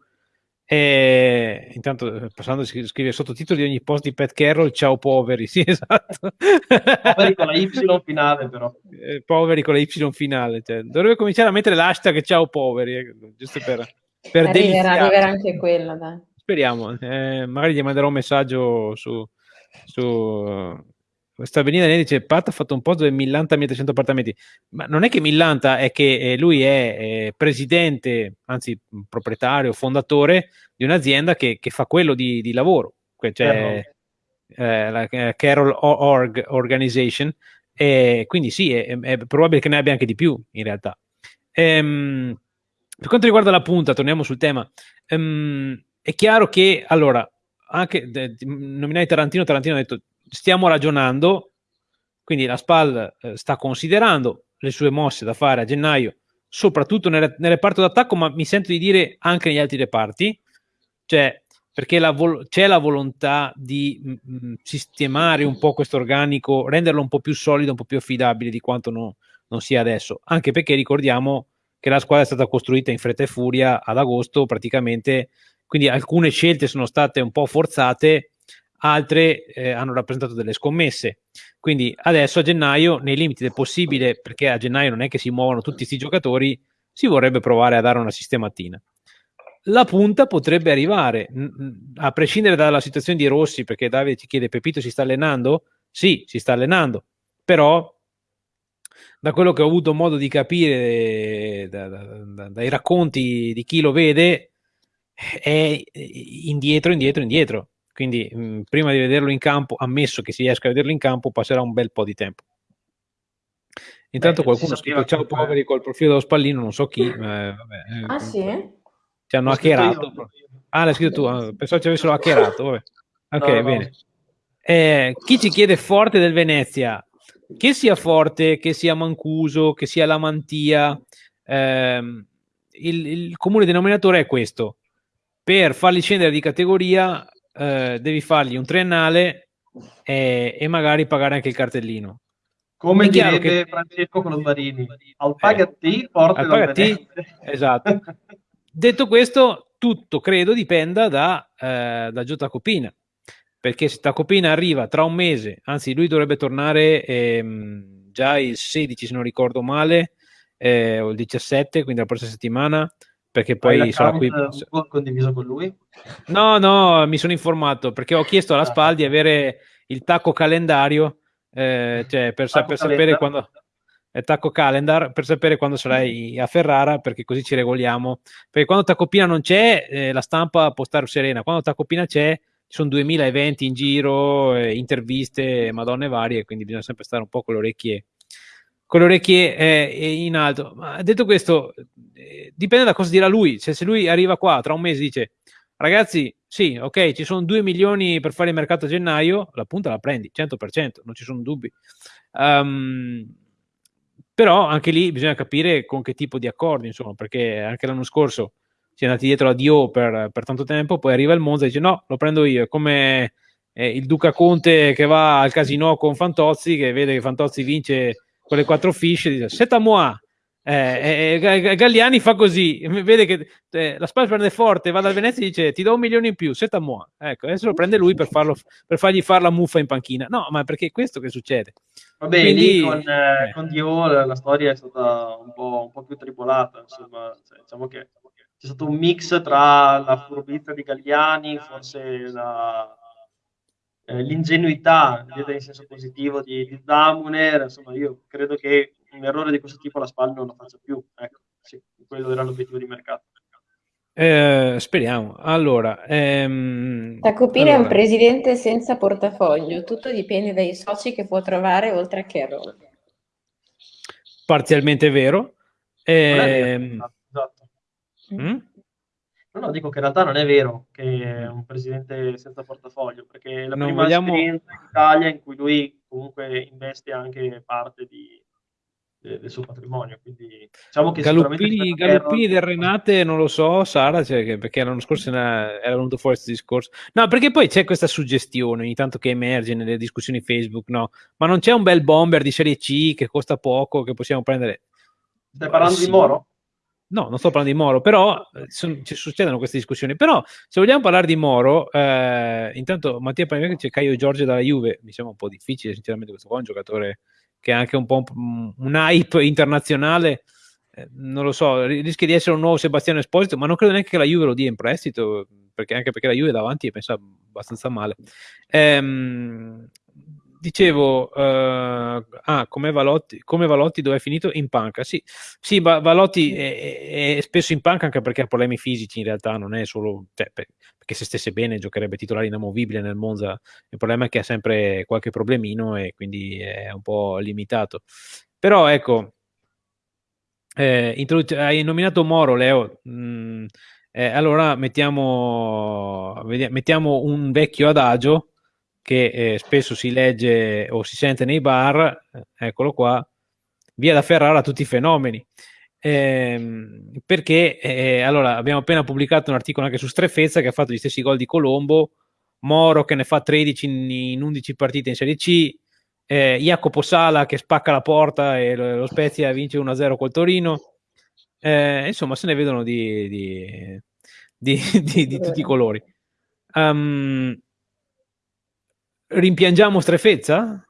E intanto passando a scrivere sottotitoli di ogni post di Pat Carroll ciao poveri sì esatto. Poveri con la Y finale però. Eh, poveri con la Y finale cioè, dovrebbe cominciare a mettere l'hashtag ciao poveri eh, giusto per, per arriverà, arriverà anche quello dai. speriamo eh, magari gli manderò un messaggio su, su questa Benina dice Pat ha fatto un post dove millanta 1300 appartamenti. Ma non è che millanta è che eh, lui è eh, presidente anzi proprietario fondatore di un'azienda che, che fa quello di, di lavoro. Cioè eh, la eh, Carol Org Organization. E quindi sì è, è, probabile che ne abbia anche di più in realtà. Ehm, per quanto riguarda la punta torniamo sul tema. Ehm, è chiaro che allora anche nominai Tarantino Tarantino ha detto stiamo ragionando, quindi la SPAL eh, sta considerando le sue mosse da fare a gennaio soprattutto nel, nel reparto d'attacco, ma mi sento di dire anche negli altri reparti, cioè perché c'è la volontà di mh, mh, sistemare un po' questo organico, renderlo un po' più solido, un po' più affidabile di quanto no, non sia adesso, anche perché ricordiamo che la squadra è stata costruita in fretta e furia ad agosto praticamente, quindi alcune scelte sono state un po' forzate, altre eh, hanno rappresentato delle scommesse. Quindi adesso a gennaio, nei limiti del possibile, perché a gennaio non è che si muovono tutti questi giocatori, si vorrebbe provare a dare una sistematina la punta potrebbe arrivare, a prescindere dalla situazione di Rossi, perché Davide ci chiede, Pepito si sta allenando? Sì, si sta allenando, però da quello che ho avuto modo di capire da, da, da, dai racconti di chi lo vede, è indietro, indietro, indietro. Quindi mh, prima di vederlo in campo, ammesso che si riesca a vederlo in campo, passerà un bel po' di tempo. Intanto Beh, qualcuno scrive ciao poveri col profilo dello spallino, non so chi. Eh, vabbè, ah sì? Ci hanno hackerato. Ah, l'hai scritto tu. Ah, pensavo ci avessero hackerato. Vabbè. Ok, no, bene. Eh, chi ci chiede forte del Venezia? Che sia forte, che sia Mancuso, che sia la Mantia, ehm, il, il, comune denominatore è questo. Per farli scendere di categoria eh, devi fargli un triennale e, e, magari pagare anche il cartellino. Come direbbe che... Francesco Colombarini, al pagati eh, forte al pagati, esatto. Detto questo, tutto credo dipenda da, eh, da Gio Tacopina, perché se Tacopina arriva tra un mese, anzi lui dovrebbe tornare ehm, già il 16 se non ricordo male, eh, o il 17, quindi la prossima settimana, perché poi sarà qui. condiviso con lui? No, no, mi sono informato perché ho chiesto alla ah. SPAL di avere il tacco calendario, eh, cioè per, sa- per sapere quando Tacco Calendar per sapere quando sarai a Ferrara perché così ci regoliamo perché quando Tacopina non c'è eh, la stampa può stare serena quando Tacopina c'è ci sono 2000 eventi in giro eh, interviste madonne varie quindi bisogna sempre stare un po' con le orecchie con le orecchie eh, in alto. Ma detto questo eh, dipende da cosa dirà lui. Cioè, se lui arriva qua tra un mese e dice ragazzi sì ok ci sono 2 milioni per fare il mercato a gennaio la punta la prendi 100% non ci sono dubbi. Um, però anche lì bisogna capire con che tipo di accordi, insomma, perché anche l'anno scorso si è andati dietro a Dio per, per tanto tempo, poi arriva il Monza e dice no, lo prendo io, è come eh, il Duca Conte che va al casino con Fantozzi, che vede che Fantozzi vince quelle quattro fiche, dice seta moi, eh, eh, Galliani fa così, vede che eh, la Spal prende forte, va dal Venezia e dice ti do un milione in più, seta moi. Ecco, adesso lo prende lui per, farlo, per fargli fare la muffa in panchina. No, ma perché è questo che succede. Vabbè, Quindi, lì con, eh, con Dio la storia è stata un po', un po più tribolata, insomma, cioè, diciamo che c'è stato un mix tra la furbizia di Galliani, forse la, eh, l'ingenuità, in senso positivo, di, di Damuner, insomma, io credo che un errore di questo tipo la SPAL non lo faccia più. Ecco, sì, quello era l'obiettivo di mercato. Eh, speriamo. Allora, ehm, Tacopina allora. è un presidente senza portafoglio, tutto dipende dai soci che può trovare oltre a Carroll. Parzialmente vero. Eh, esatto. Mm? No, no, dico che in realtà non è vero che è un presidente senza portafoglio, perché è la non prima vogliamo... esperienza in Italia in cui lui comunque investe anche parte di, del suo patrimonio. Quindi diciamo che Galuppini, Galuppini del Renate non lo so, Sara, cioè, perché l'anno scorso era venuto fuori questo discorso. No, perché poi c'è questa suggestione ogni tanto che emerge nelle discussioni Facebook, no? Ma non c'è un bel bomber di serie C che costa poco che possiamo prendere. Stai parlando sì. di Moro? No, non sto parlando di Moro, però eh, son, ci succedono queste discussioni. Però se vogliamo parlare di Moro, eh, intanto Mattia Paniaghi c'è Caio Giorgio dalla Juve, mi sembra un po' difficile sinceramente questo qua è un giocatore che è anche un po' un, un hype internazionale, eh, non lo so, rischia di essere un nuovo Sebastiano Esposito, ma non credo neanche che la Juve lo dia in prestito, perché anche perché la Juve davanti è messa abbastanza male. Ehm, dicevo, uh, ah, come Valotti, come Valotti dove è finito? In panca. Sì, sì Valotti è, è, spesso in panca anche perché ha problemi fisici in realtà, non è solo... Cioè, perché se stesse bene giocherebbe titolare inamovibile nel Monza. Il problema è che ha sempre qualche problemino e quindi è un po' limitato. Però ecco, eh, hai nominato Moro, Leo. Mm, eh, allora mettiamo, mettiamo, un vecchio adagio che eh, spesso si legge o si sente nei bar, eccolo qua, via da Ferrara tutti i fenomeni. ehm, perché eh, allora abbiamo appena pubblicato un articolo anche su Strefezza che ha fatto gli stessi gol di Colombo, Moro che ne fa 13 in, in 11 partite in Serie C, eh, Jacopo Sala che spacca la porta e lo, lo Spezia vince 1-0 col Torino. Eh, insomma, se ne vedono di, di, di, di tutti i colori. Um, rimpiangiamo Strefezza?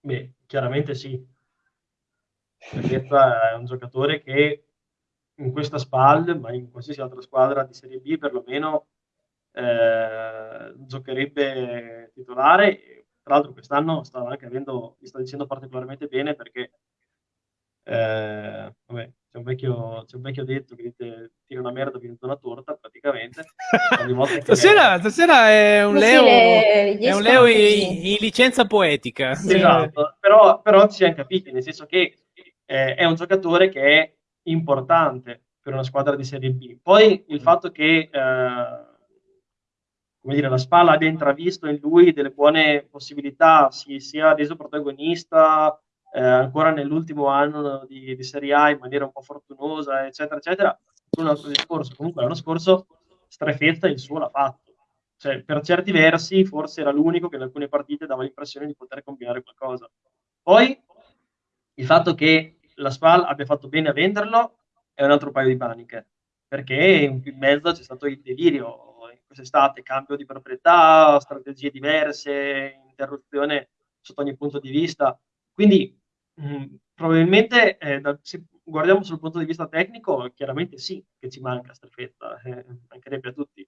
Beh, chiaramente sì. Strefezza è un giocatore che in questa SPAL, ma in qualsiasi altra squadra di Serie B perlomeno, eh, giocherebbe titolare. Tra l'altro quest'anno sta anche avendo, mi sta dicendo particolarmente bene perché eh, vabbè, c'è un, vecchio, c'è un vecchio detto che dite tira una merda vinto una torta praticamente. Stasera, è... stasera è un Leo, è un Leo in, in, licenza poetica. Esatto, però, però ci siamo capiti nel senso che eh, è un giocatore che è importante per una squadra di Serie B. Poi il fatto che eh, come dire, la Spalla abbia intravisto in lui delle buone possibilità, si sia reso protagonista eh, ancora nell'ultimo anno di, di, Serie A in maniera un po' fortunosa, eccetera, eccetera, un altro discorso. Comunque l'anno scorso Strefetta il suo l'ha fatto. Cioè, per certi versi forse era l'unico che in alcune partite dava l'impressione di poter combinare qualcosa. Poi il fatto che la SPAL abbia fatto bene a venderlo è un altro paio di paniche, perché in mezzo c'è stato il delirio quest'estate, cambio di proprietà, strategie diverse, interruzione sotto ogni punto di vista. Quindi mm, probabilmente eh, da, se guardiamo sul punto di vista tecnico, chiaramente sì che ci manca strefetta, eh, mancherebbe a tutti.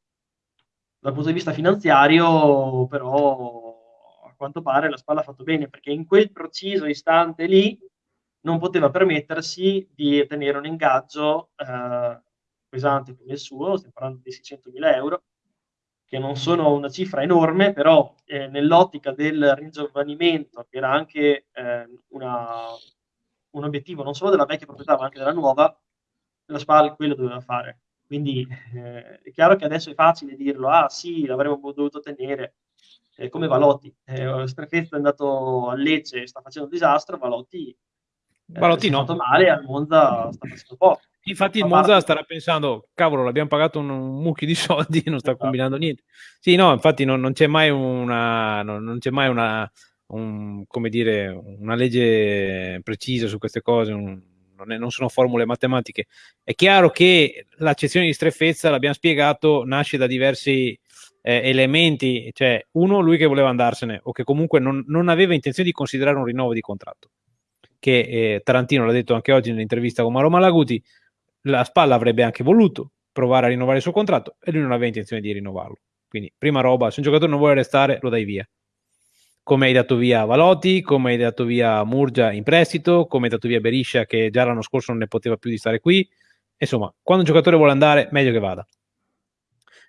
Dal punto di vista finanziario, però, a quanto pare la spalla ha fatto bene, perché in quel preciso istante lì non poteva permettersi di tenere un ingaggio eh, pesante come il suo, stiamo parlando di 600.000 euro, che non sono una cifra enorme, però eh, nell'ottica del ringiovanimento, che era anche eh, una, un obiettivo non solo della vecchia proprietà, ma anche della nuova, la SPAL quello doveva fare. Quindi eh, è chiaro che adesso è facile dirlo, ah sì, l'avremmo dovuto tenere, eh, come Valotti. Eh, Strefezza è andato a Lecce e sta facendo un disastro, Valotti, eh, Valotti no. fatto male, al Monza sta facendo poco. Infatti il Monza starà pensando, cavolo, l'abbiamo pagato un, un mucchio di soldi e non sta esatto. combinando niente. Sì, no, infatti non, non c'è mai una, non, non c'è mai una, un, come dire, una legge precisa su queste cose, un, non, è, non, sono formule matematiche. È chiaro che l'accezione di streffezza, l'abbiamo spiegato, nasce da diversi eh, elementi, cioè uno, lui che voleva andarsene o che comunque non, non aveva intenzione di considerare un rinnovo di contratto, che eh, Tarantino l'ha detto anche oggi nell'intervista con Mauro Malaguti, la Spalla avrebbe anche voluto provare a rinnovare il suo contratto e lui non aveva intenzione di rinnovarlo. Quindi, prima roba, se un giocatore non vuole restare, lo dai via. Come hai dato via Valotti, come hai dato via Murgia in prestito, come hai dato via Beriscia che già l'anno scorso non ne poteva più di stare qui. Insomma, quando un giocatore vuole andare, meglio che vada.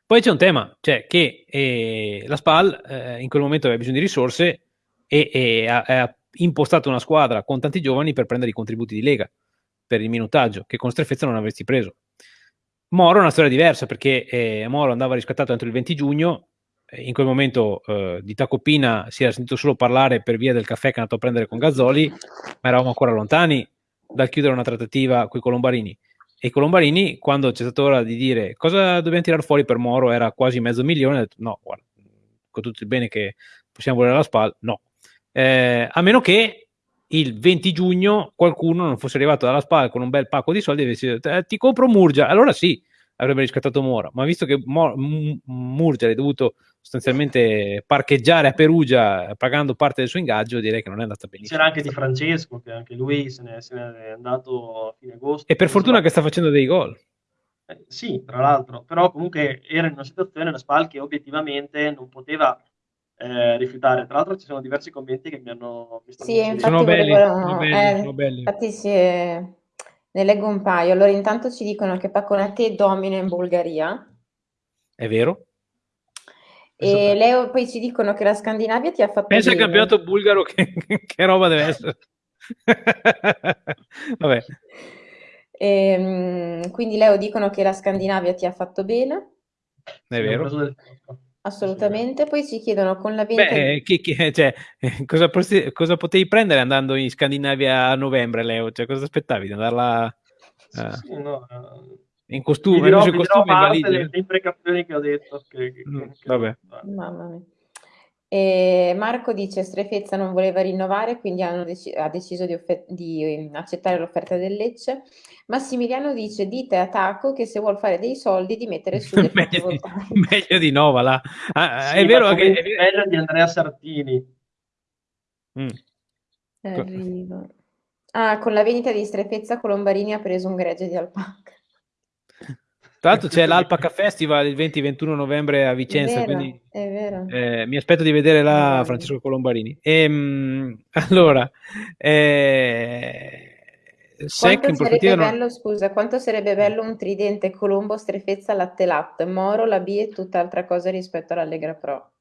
Poi c'è un tema, cioè che eh, la SPAL eh, in quel momento aveva bisogno di risorse e, e ha, ha impostato una squadra con tanti giovani per prendere i contributi di Lega per il minutaggio, che con Strefezza non avresti preso. Moro è una storia diversa perché eh, Moro andava riscattato entro il 20 giugno, eh, in quel momento eh, di Tacopina si era sentito solo parlare per via del caffè che è andato a prendere con Gazzoli, ma eravamo ancora lontani dal chiudere una trattativa con i Colombarini. E i Colombarini, quando c'è stata ora di dire cosa dobbiamo tirare fuori per Moro, era quasi mezzo milione, ha detto no, guarda, con tutto il bene che possiamo volere alla spalla, no. Eh, a meno che il 20 giugno qualcuno non fosse arrivato dalla spalla con un bel pacco di soldi e avesse detto eh, ti compro Murgia, allora sì, avrebbe riscattato Mora, ma visto che Mor- Murgia è dovuto sostanzialmente parcheggiare a Perugia pagando parte del suo ingaggio, direi che non è andata benissimo. C'era anche Di Francesco, che anche lui se ne, se ne è andato a fine agosto. E per fortuna va... che sta facendo dei gol. Eh, sì, tra l'altro, però comunque era in una situazione, la SPAL, che obiettivamente non poteva eh, rifiutare. Tra l'altro ci sono diversi commenti che mi hanno... Mi sì, infatti sono, belli, sono, belli, eh, sono belli. Infatti sì, ne leggo un paio. Allora intanto ci dicono che Paconate domina in Bulgaria. È vero? E Leo poi ci dicono che la Scandinavia ti ha fatto Pensa al campionato bulgaro che, che roba deve essere. Vabbè. E, ehm, quindi Leo dicono che la Scandinavia ti ha fatto bene. È vero. Assolutamente, poi ci chiedono con la vendita... Beh, chi, chi, cioè, cosa, cosa, potevi prendere andando in Scandinavia a novembre, Leo? Cioè, cosa aspettavi di andarla... Uh, sì, no, uh, in costume, dirò, in costume parte le, le imprecazioni che ho detto. Che, che, mm, che, vabbè. Mamma mia. E Marco dice Strefezza non voleva rinnovare, quindi dec- ha deciso di, offer- di, ehm, accettare l'offerta del Lecce. Massimiliano dice dite a Taco che se vuol fare dei soldi di mettere su le meglio, di, meglio di no, va là. Ah, sì, è vero che è meglio di Andrea Sartini. Mm. Arrivo. Ah, con la vendita di Strefezza Colombarini ha preso un gregge di alpaca. Tra l'altro c'è l'Alpaca Festival il 20-21 novembre a Vicenza, è vero, quindi è vero. Eh, mi aspetto di vedere là Francesco Colombarini. E, mh, allora, eh, quanto sarebbe bello, non... scusa, quanto sarebbe bello un tridente Colombo, Strefezza, Latte Latte, Moro, la B e tutt'altra cosa rispetto all'Allegra Pro.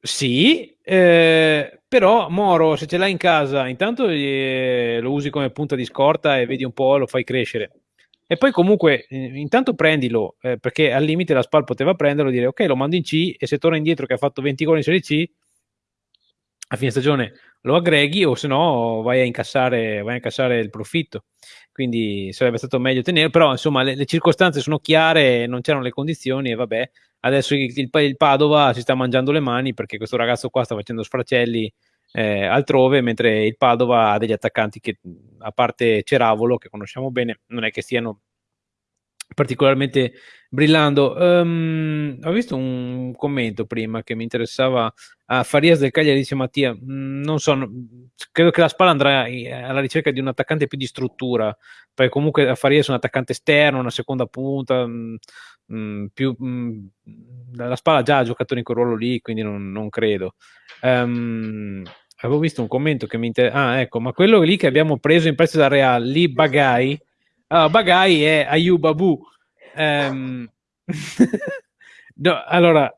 Sì, eh, però Moro, se ce l'hai in casa, intanto eh, lo usi come punta di scorta e vedi un po', lo fai crescere. E poi comunque, eh, intanto prendilo, eh, perché al limite la SPAL poteva prenderlo e dire ok, lo mando in C e se torna indietro che ha fatto 20 gol in Serie C, a fine stagione lo aggreghi o se no vai a incassare, il profitto. Quindi sarebbe stato meglio tenere, però insomma le, le circostanze sono chiare, non c'erano le condizioni e vabbè, adesso il, il, il, Padova si sta mangiando le mani perché questo ragazzo qua sta facendo sfracelli eh, altrove, mentre il Padova ha degli attaccanti che, a parte Ceravolo, che conosciamo bene, non è che stiano particolarmente brillando. Um, ho visto un commento prima che mi interessava a Farias del Cagliari, dice Mattia, mm, non so, credo che la Spalla andrà alla ricerca di un attaccante più di struttura, perché comunque a Farias è un attaccante esterno, una seconda punta, mh, mm, mm, più, mh, la Spalla già ha giocato in quel ruolo lì, quindi non, non credo. Um, avevo visto un commento che mi interessa. Ah, ecco, ma quello lì che abbiamo preso in prestito da Real, lì Bagai, allora, Bagai è Ayub Abu. Um, no, allora,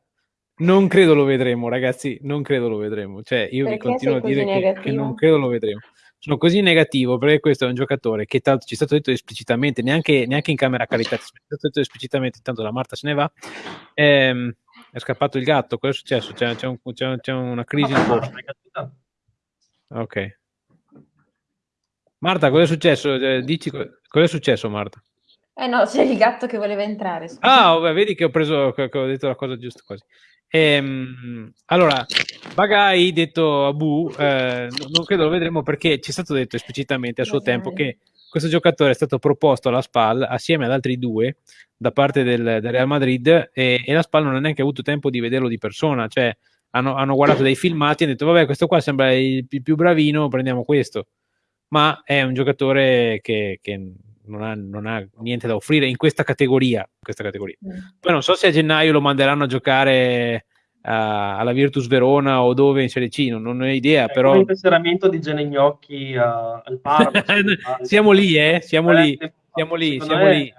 non credo lo vedremo, ragazzi, non credo lo vedremo. Cioè, io perché vi continuo a dire che, che, non credo lo vedremo. Sono così negativo perché questo è un giocatore che tanto ci è stato detto esplicitamente, neanche, neanche in camera carità, ci è stato detto esplicitamente, intanto la Marta se ne va. Ehm, è scappato il gatto, cosa è successo? C'è, c'è, un, c'è, c'è una crisi in corso. Ok. Marta, cosa è successo? Eh, dici cosa è successo, Marta? Eh no, c'è il gatto che voleva entrare. Scusa. Ah, vabbè, vedi che ho preso, che ho detto la cosa giusta quasi. Ehm, allora, Bagai, detto Abu, eh, non credo lo vedremo perché ci è stato detto esplicitamente a suo Bagai. tempo che questo giocatore è stato proposto alla SPAL assieme ad altri due da parte del, del Real Madrid e, e, la SPAL non ha neanche avuto tempo di vederlo di persona, cioè hanno, hanno guardato dei filmati e hanno detto vabbè questo qua sembra il, più bravino, prendiamo questo, ma è un giocatore che, che non, ha, non, ha, niente da offrire in questa categoria. Questa categoria. Mm. Poi non so se a gennaio lo manderanno a giocare uh, alla Virtus Verona o dove in Serie C, non, non ho idea, è però... Il tesseramento di Genegnocchi uh, al Parma. siamo lì, eh? Siamo eh, lì, siamo lì, siamo lì.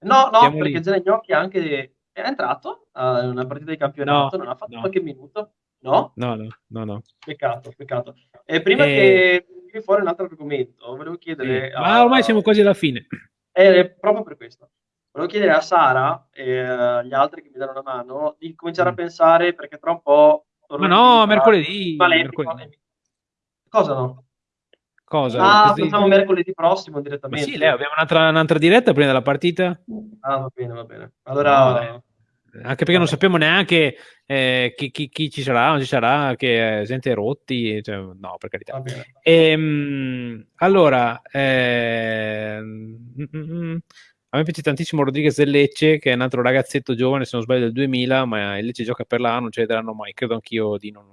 No, no, siamo perché Genegnocchi anche è entrato uh, una partita di campionato, no, non ha fatto no. qualche minuto. No? No, no, no, no. Peccato, peccato. E prima e... che fuori un altro argomento, volevo chiedere... Sì. Ma ormai siamo quasi alla fine. È proprio per questo. Volevo chiedere a Sara e agli altri che mi danno una mano di cominciare mm. a pensare, perché tra un po'... Ma no, mercoledì, mercoledì. Cosa no? Cosa? Ah, Così... facciamo mercoledì prossimo direttamente. Ma sì, Leo, abbiamo un'altra, un'altra, diretta prima della partita. Ah, va bene, va bene. Allora... No, anche perché non sappiamo neanche eh, chi, chi, chi, ci sarà, non ci sarà, che eh, gente rotti, cioè, no, per carità. E, ehm, allora, eh, mm, mm, mm, a me piace tantissimo Rodriguez del Lecce, che è un altro ragazzetto giovane, se non sbaglio del 2000, ma il Lecce gioca per là, non ce ne daranno mai, credo anch'io di non,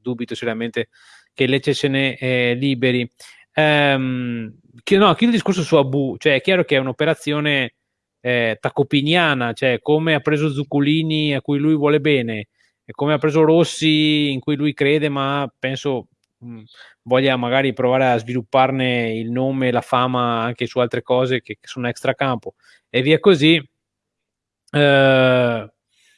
dubito seriamente che il Lecce se ne eh, liberi. Um, chi, no, chiudo il discorso su Abu, cioè è chiaro che è un'operazione eh, tacopiniana, cioè come ha preso Zuccolini a cui lui vuole bene, e come ha preso Rossi in cui lui crede, ma penso mh, mm, voglia magari provare a svilupparne il nome la fama anche su altre cose che, che sono extracampo e via così. Eh,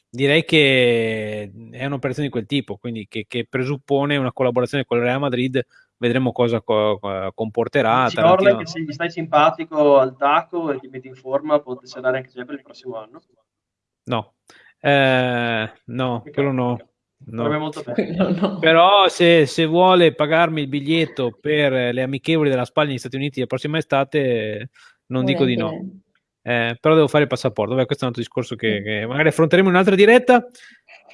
direi che è un'operazione di quel tipo, quindi che, che presuppone una collaborazione con il Real Madrid vedremo cosa co- comporterà. Ci Tarantino... che se gli stai simpatico al tacco e ti metti in forma, potesse andare anche sempre il prossimo anno? No, Eh, no, quello no. No. Però se, se, vuole pagarmi il biglietto per le amichevoli della Spagna negli Stati Uniti la prossima estate, non dico di no. Eh, però devo fare il passaporto. Beh, questo è un altro discorso che, che magari affronteremo in un'altra diretta.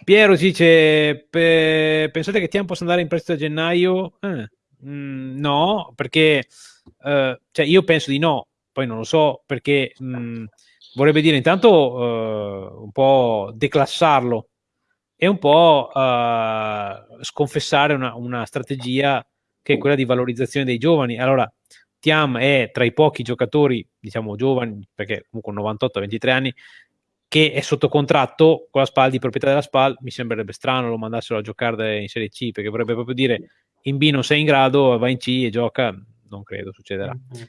Piero dice: pe- Pensate che Tiam possa andare in prestito a gennaio? Eh, mm, no, perché eh, cioè io penso di no, poi non lo so perché mh, mm, vorrebbe dire intanto uh, un po' declassarlo e un po' uh, sconfessare una, una, strategia che è quella di valorizzazione dei giovani. Allora, Tiam è tra i pochi giocatori, diciamo giovani, perché comunque 98-23 anni, che è sotto contratto con la SPAL di proprietà della SPAL. Mi sembrerebbe strano lo mandassero a giocare in Serie C, perché vorrebbe proprio dire in B non sei in grado, va in C e gioca. Non credo succederà. Mm-hmm.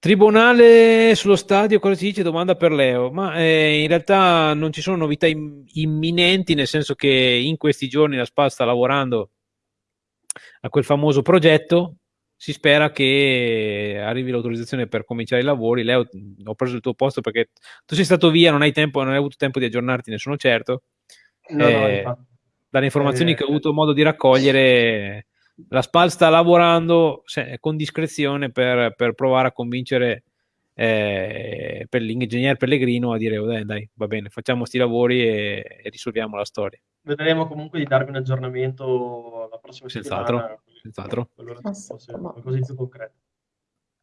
Tribunale sullo stadio, cosa si dice? Domanda per Leo. Ma eh, in realtà non ci sono novità im- imminenti, nel senso che in questi giorni la SPA sta lavorando a quel famoso progetto. Si spera che arrivi l'autorizzazione per cominciare i lavori. Leo, ho preso il tuo posto perché tu sei stato via, non hai tempo, non hai avuto tempo di aggiornarti, ne sono certo. No, eh, no, dalle informazioni eh, che ho avuto modo di raccogliere, la SPAL sta lavorando se, con discrezione per, per, provare a convincere eh, per l'ingegnere Pellegrino a dire oh, dai, dai, va bene, facciamo questi lavori e, e, risolviamo la storia. Vedremo comunque di darvi un aggiornamento la prossima senz'altro, settimana. Senz'altro. Allora, così più concreto.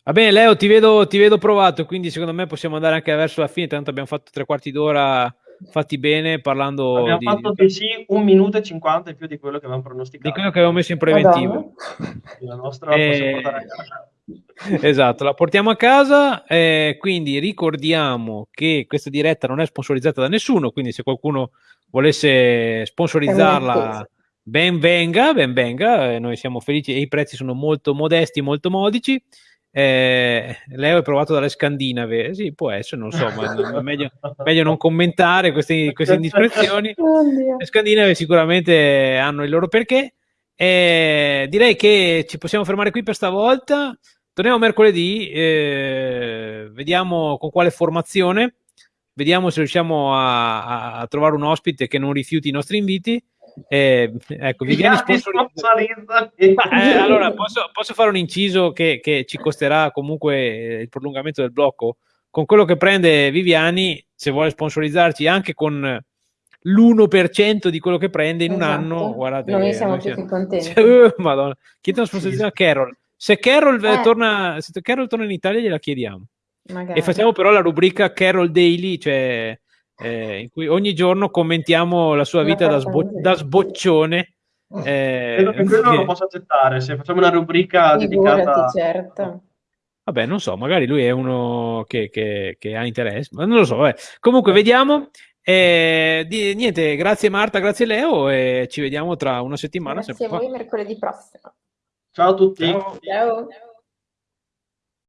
Va bene, Leo, ti vedo, ti vedo provato, quindi secondo me possiamo andare anche verso la fine, tanto abbiamo fatto tre quarti d'ora fatti bene parlando abbiamo di... fatto di sì un minuto e cinquanta in più di quello che avevamo pronosticato. Di quello che avevamo messo in preventivo. La nostra e... esatto la portiamo a casa eh, quindi ricordiamo che questa diretta non è sponsorizzata da nessuno quindi se qualcuno volesse sponsorizzarla ben venga ben venga eh, noi siamo felici e i prezzi sono molto modesti molto modici eh, Leo è provato dalle scandinave, sì, può essere, non so, ma meglio, meglio non commentare queste, queste indiscrezioni. Le scandinave sicuramente hanno il loro perché. Eh, direi che ci possiamo fermare qui per stavolta. Torniamo mercoledì, eh, vediamo con quale formazione, vediamo se riusciamo a, a, trovare un ospite che non rifiuti i nostri inviti. Eh, ecco, Viviani sponsorizza. Eh, allora, posso, posso, fare un inciso che, che, ci costerà comunque il prolungamento del blocco? Con quello che prende Viviani, se vuole sponsorizzarci anche con l'1% di quello che prende in esatto. un anno, guardate, noi siamo noi più contenti. Cioè, madonna, chiedono sponsorizzazione a Carol. Se Carol, eh. torna, se Carol torna in Italia, gliela chiediamo. Magari. E facciamo però la rubrica Carol Daily, cioè eh, in cui ogni giorno commentiamo la sua vita da, sbo- da sboccione. Eh, Credo che quello lo posso accettare, se facciamo una rubrica Figurati, dedicata... certo. Vabbè, non so, magari lui è uno che, che, che ha interesse, ma non lo so. Vabbè. Comunque, vediamo. Eh, di, niente, grazie Marta, grazie Leo e ci vediamo tra una settimana. Grazie a voi mercoledì prossimo. Ciao a tutti. Ciao. Ciao.